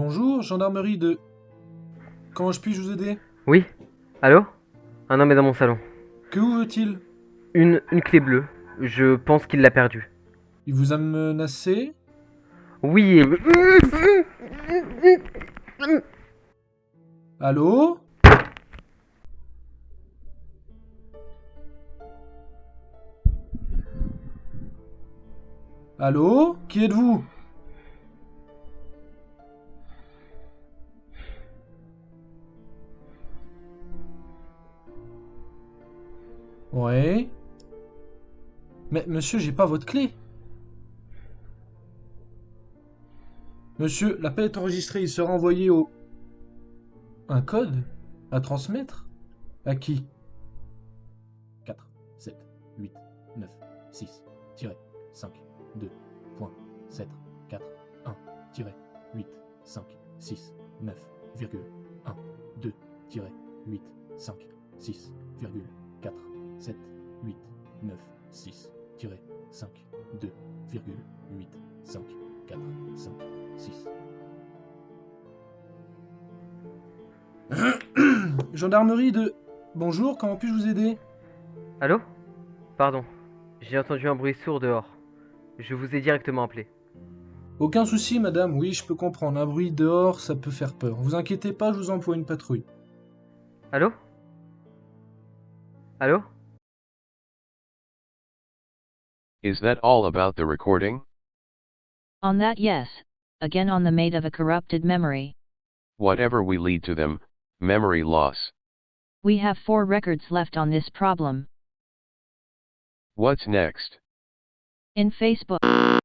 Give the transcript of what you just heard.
Bonjour, gendarmerie de... Comment je puis vous aider? Oui Allô? Un homme est dans mon salon. Que vous veut-il? Une, une clé bleue. Je pense qu'il l'a perdue. Il vous a menacé? Oui. Allô? Allô? Qui êtes-vous? Ouais. Mais monsieur, j'ai pas votre clé. Monsieur, l'appel est enregistré, il sera envoyé au... Un code À transmettre? À qui? 4, 7, 8, 9, 6, 5, 2, point, 7, 4, 1, 8, 5, 6, 9, virgule, 1, 2, 8, 5, 6, virgule, 4, 7, 8, 9, 6, 5, 2, virgule, 8, 5, 4, 5, 6. Gendarmerie de... Bonjour, comment puis-je vous aider? Allô? Pardon, j'ai entendu un bruit sourd dehors. Je vous ai directement appelé. Aucun souci, madame, oui, je peux comprendre. Un bruit dehors, ça peut faire peur. Vous inquiétez pas, je vous envoie une patrouille. Allô? Allô? Is that all about the recording? On that, yes. Again on the mate of a corrupted memory. Whatever we lead to them, memory loss. We have four records left on this problem. What's next? In Facebook.